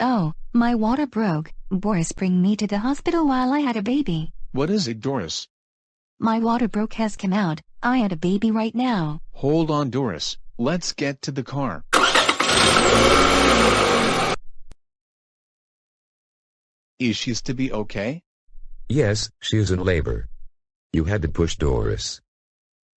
Oh, my water broke. Boris bring me to the hospital while I had a baby. What is it Doris? My water broke has come out. I had a baby right now. Hold on Doris, let's get to the car. Is she to be okay? Yes, she is in labor. You had to push Doris.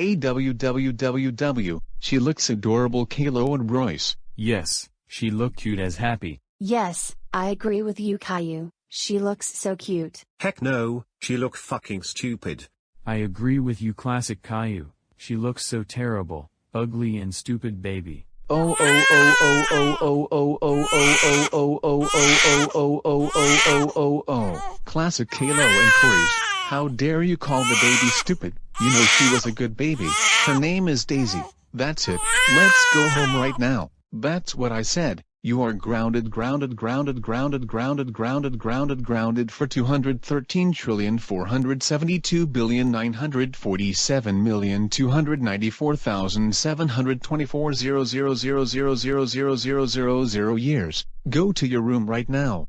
AWWWW, she looks adorable Caillou and Royce. Yes, she look cute as happy. Yes, I agree with you Caillou. She looks so cute. Heck no, she look fucking stupid. I agree with you classic Caillou. She looks so terrible, ugly and stupid baby. Oh oh oh oh oh oh oh oh oh oh oh oh oh oh oh oh oh oh oh. Classic Caillou and Clarice. How dare you call the baby stupid? You know she was a good baby. Her name is Daisy. That's it. Let's go home right now. That's what I said. You are grounded grounded grounded grounded grounded grounded grounded grounded for 213 trillion 472 billion 947 million 294,724 000000000 years. Go to your room right now.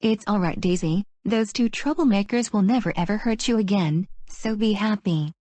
It's alright Daisy, those two troublemakers will never ever hurt you again, so be happy.